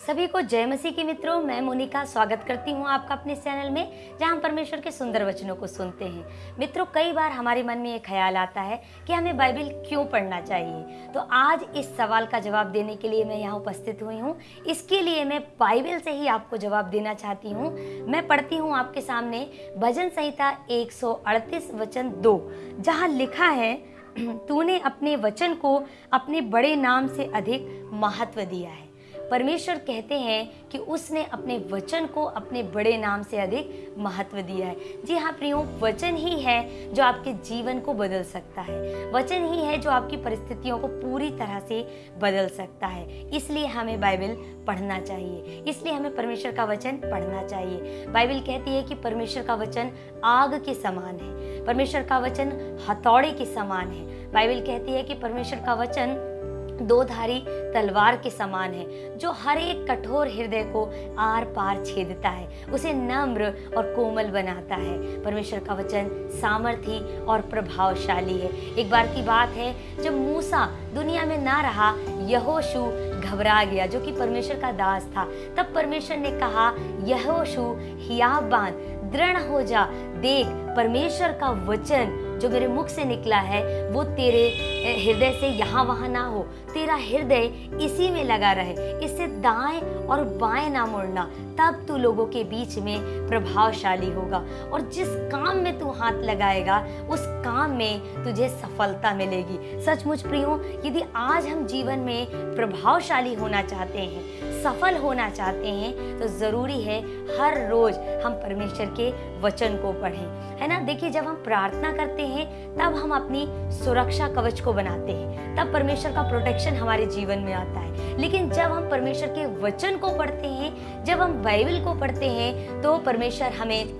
सभी को जय मसीह के मित्रों, मैं मोनिका स्वागत करती हूँ आपका अपने चैनल में, जहाँ हम परमेश्वर के सुंदर वचनों को सुनते हैं। मित्रों, कई बार हमारे मन में ये ख्याल आता है कि हमें बाइबल क्यों पढ़ना चाहिए? तो आज इस सवाल का जवाब देने के लिए मैं यहाँ उपस्थित हुई हूँ। इसके लिए मैं बाइबल से ही आपको जवाब देना चाहती हूँ। मैं पढ़ती हूँ आपके सामने भजन संहिता एक सौ अड़तीस, वचन दो, जहाँ लिखा है, तूने अपने वचन को अपने बड़े नाम से अधिक महत्व दिया है। परमेश्वर कहते हैं कि उसने अपने वचन को अपने बड़े नाम से अधिक महत्व दिया है। जी हाँ प्रियो, वचन ही है जो आपके जीवन को बदल सकता है। वचन ही है जो आपकी परिस्थितियों को पूरी तरह से बदल सकता है। इसलिए हमें बाइबल पढ़ना चाहिए। इसलिए हमें परमेश्वर का वचन पढ़ना चाहिए। बाइबल कहती है कि परमेश्वर का वचन आग के समान है। परमेश्वर का वचन हथौड़े के समान है। बाइबल कहती है कि परमेश्वर का वचन दो धारी तलवार के समान है, जो हर एक कठोर हृदय को आर पार छेदता है। उसे नम्र और कोमल बनाता है। परमेश्वर का वचन सामर्थी और प्रभावशाली है। एक बार की बात है, जब मूसा दुनिया में ना रहा, यहोशु घबरा गया, जो कि परमेश्वर का दास था। तब परमेश्वर ने कहा, यहोशु हियाब बाँध दृढ़ हो जा, देख, परमेश्वर का वचन जो मेरे मुख से निकला है, वो तेरे हृदय से यहाँ वहाँ ना हो। तेरा हृदय इसी में लगा रहे। इससे दाएँ और बाएँ ना मुड़ना। तब तू लोगों के बीच में प्रभावशाली होगा। और जिस काम में तू हाथ लगाएगा, उस काम में तुझे सफलता मिलेगी। सचमुच प्रियो, यदि आज हम जीवन में प्रभावशाली होना चाहते हैं सफल होना चाहते हैं तो ज़रूरी है हर रोज़ हम परमेश्वर के वचन को पढ़ें। है ना? देखिए, जब हम प्रार्थना करते हैं, तब हम अपनी सुरक्षा कवच को बनाते हैं। तब परमेश्वर का प्रोटेक्शन हमारे जीवन में आता है। लेकिन जब हम परमेश्वर के वचन को पढ़ते हैं, जब हम बाइबल को पढ़ते हैं तो परमेश्वर हमें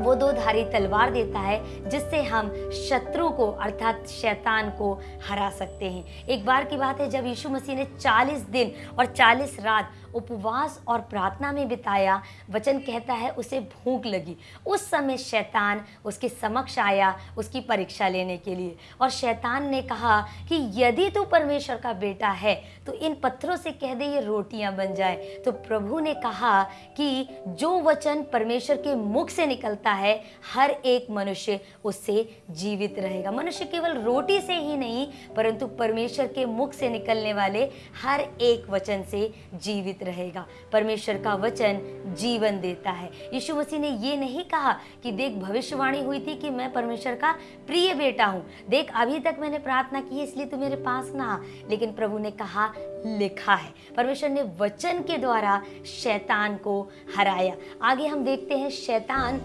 वो दो धारी तलवार देता है, जिससे हम शत्रु को अर्थात शैतान को हरा सकते हैं। एक बार की बात है, जब यीशु मसीह ने 40 दिन और 40 रात उपवास और प्रार्थना में बिताया, वचन कहता है, उसे भूख लगी। उस समय शैतान उसके समक्ष आया उसकी परीक्षा लेने के लिए और शैतान ने कहा कि यदि तू परमेश्वर का बेटा है तो इन पत्थरों से कह दे, ये रोटियाँ बन जाए। तो प्रभु ने कहा कि जो वचन परमेश्वर के मुख से निकलता है, हर एक मनुष्य उससे जीवित रहेगा। मनुष्य केवल रोटी से ही नहीं, परंतु परमेश्वर के मुख से निकलने वाले हर एक वचन से जीवित रहेगा। परमेश्वर का वचन जीवन देता है। यीशु मसीह ने ये नहीं कहा कि देख, भविष्यवाणी हुई थी कि मैं परमेश्वर का प्रिय बेटा हूँ। देख, अभी तक मैंने प्रार्थना की इसलिए तू मेरे पास ना लेकिन प्रभु ने कहा, लिखा है। परमेश्वर ने वचन के द्वारा शैतान को हराया। आगे हम देखते हैं, शैतान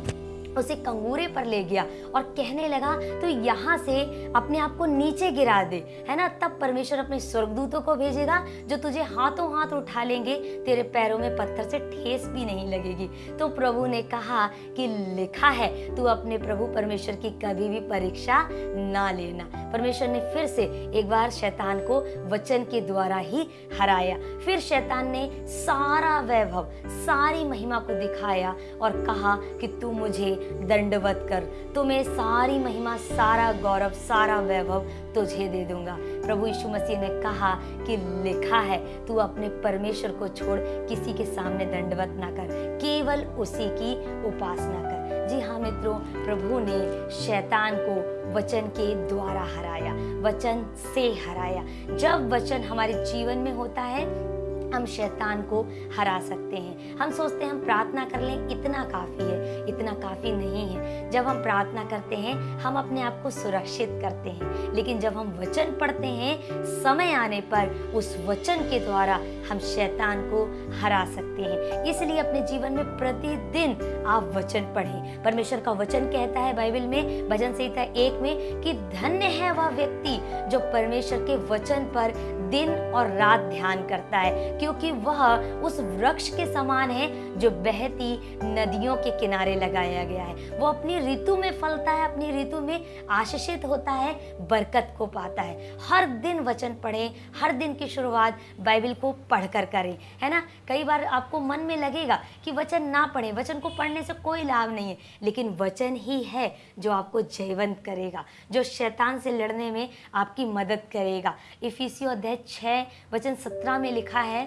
उसे कंगूरे पर ले गया और कहने लगा तो यहाँ से अपने आप को नीचे गिरा दे, है ना? तब परमेश्वर अपने स्वर्गदूतों को भेजेगा, जो तुझे हाथों हाथ उठा लेंगे, तेरे पैरों में पत्थर से ठेस भी नहीं लगेगी। तो प्रभु ने कहा कि, लिखा है, तू अपने प्रभु परमेश्वर की कभी भी परीक्षा ना लेना। परमेश्वर ने फिर से एक बार शैतान को वचन के द्वारा ही हराया। फिर शैतान ने सारा वैभव, सारी महिमा को दिखाया और कहा कि, तू मुझे दंडवत कर। तुम्हें सारी महिमा, सारा गौरव, सारा वैभव तुझे दे दूँगा। प्रभु यीशु मसीह ने कहा कि लिखा है, तू अपने परमेश्वर को छोड़, किसी के सामने दंडवत ना कर, केवल उसी की उपासना कर। जी हाँ मित्रों, प्रभु ने शैतान को वचन के द्वारा हराया, वचन से हराया। जब वचन हमारे जीवन में होता है हम शैतान को हरा सकते हैं। हम सोचते हैं हम प्रार्थना कर लें, इतना काफ़ी है, इतना काफ़ी नहीं है। जब हम प्रार्थना करते हैं, हम अपने आप को सुरक्षित करते हैं। लेकिन जब हम वचन पढ़ते हैं, समय आने पर उस वचन के द्वारा हम शैतान को हरा सकते हैं। इसलिए अपने जीवन में प्रतिदिन आप वचन पढ़ें। परमेश्वर का वचन कहता है बाइबल में, भजन संहिता एक में, कि धन्य है वह व्यक्ति जो परमेश्वर के वचन पर दिन और रात ध्यान करता है। क्योंकि वह उस वृक्ष के समान है जो बहती नदियों के किनारे लगाया गया है। वो अपनी ऋतु में फलता है, अपनी ऋतु में आशीषित होता है, बरकत को पाता है। हर दिन वचन पढ़ें, हर दिन की शुरुआत बाइबल को पढ़कर करें, है ना? कई बार आपको मन में लगेगा कि वचन ना पढ़ें, वचन को पढ़ने से कोई लाभ नहीं है, लेकिन वचन ही है जो आपको जयवंत करेगा, जो शैतान से लड़ने में आपकी मदद करेगा। इफिसियो अध्याय छः वचन सत्रह में लिखा है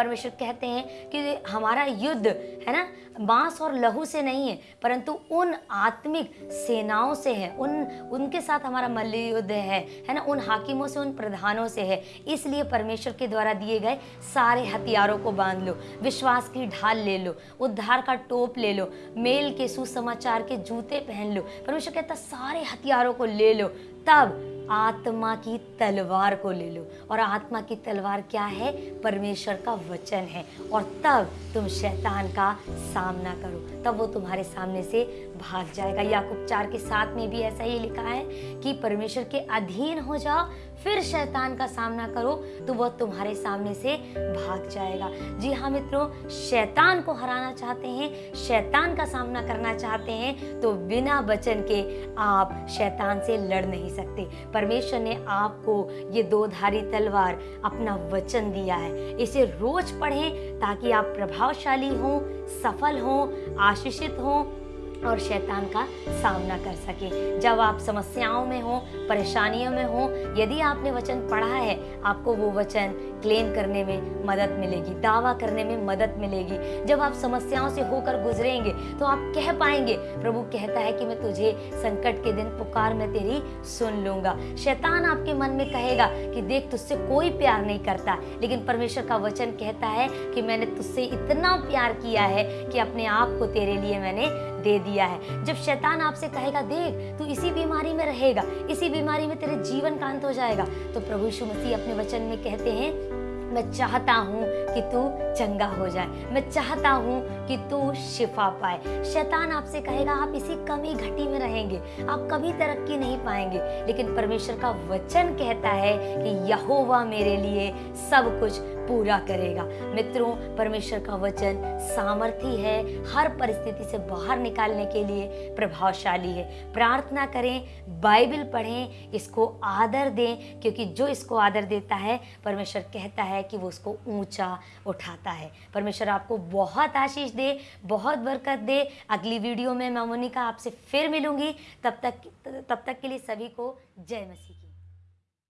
परमेश्वर कहते हैं कि हमारा युद्ध, है ना मांस और लहू से नहीं है, परंतु उन आत्मिक सेनाओं से है, उन, उनके साथ हमारा मल्ल युद्ध है है ना, उन हाकिमों से, उन प्रधानों से है। इसलिए परमेश्वर के द्वारा दिए गए सारे हथियारों को बाँध लो, विश्वास की ढाल ले लो, उद्धार का टोप ले लो, मेल के सुसमाचार के जूते पहन लो। परमेश्वर कहता सारे हथियारों को ले लो, तब आत्मा की तलवार को ले लो। और आत्मा की तलवार क्या है? परमेश्वर का वचन है। और तब तुम शैतान का सामना करो। तब वो तुम्हारे सामने से भाग जाएगा। याकूब चार के साथ में भी ऐसा ही लिखा है कि परमेश्वर के अधीन हो जाओ फिर शैतान का सामना करो तो वह तुम्हारे सामने से भाग जाएगा। जी हाँ मित्रों, शैतान को हराना चाहते हैं, शैतान का सामना करना चाहते हैं तो बिना वचन के आप शैतान से लड़ नहीं सकते। परमेश्वर ने आपको ये दो धारी तलवार अपना वचन दिया है। इसे रोज पढ़ें ताकि आप प्रभावशाली हों, सफल हों, आशीषित हों और शैतान का सामना कर सके। जब आप समस्याओं में हो, परेशानियों में हो, यदि आपने वचन पढ़ा है, आपको वो वचन क्लेम करने में मदद मिलेगी, दावा करने में मदद मिलेगी। जब आप समस्याओं से होकर गुजरेंगे तो आप कह पाएँगे, प्रभु कहता है कि मैं तुझे संकट के दिन पुकार, में तेरी सुन लूँगा। शैतान आपके मन में कहेगा कि, देख, तुझसे कोई प्यार नहीं करता। लेकिन परमेश्वर का वचन कहता है कि, मैंने तुझसे इतना प्यार किया है कि अपने आप को तेरे लिए मैंने दे दिया है। जब शैतान आपसे कहेगा, देख, तू इसी बीमारी में रहेगा, इसी बीमारी में तेरे जीवन का अंत हो जाएगा। तो प्रभु यीशु मसीह अपने वचन में कहते हैं मैं चाहता हूँ कि तू चंगा हो जाए। मैं चाहता हूँ कि तू शिफा पाए। शैतान आपसे कहेगा, आप इसी कमी घटी में रहेंगे। आप कभी तरक्की नहीं पाएँगे। लेकिन परमेश्वर का वचन कहता है कि यहोवा मेरे लिए सब कुछ पूरा करेगा। मित्रों, परमेश्वर का वचन सामर्थी है। हर परिस्थिति से बाहर निकालने के लिए प्रभावशाली है। प्रार्थना करें, बाइबल पढ़ें, इसको आदर दें, क्योंकि जो इसको आदर देता है, परमेश्वर कहता है कि वो उसको ऊँचा उठाता है। परमेश्वर आपको बहुत आशीष दे, बहुत बरकत दे। अगली वीडियो में मैं मोनिका आपसे फिर मिलूँगी। तब तक तब तक के लिए सभी को जय मसीह।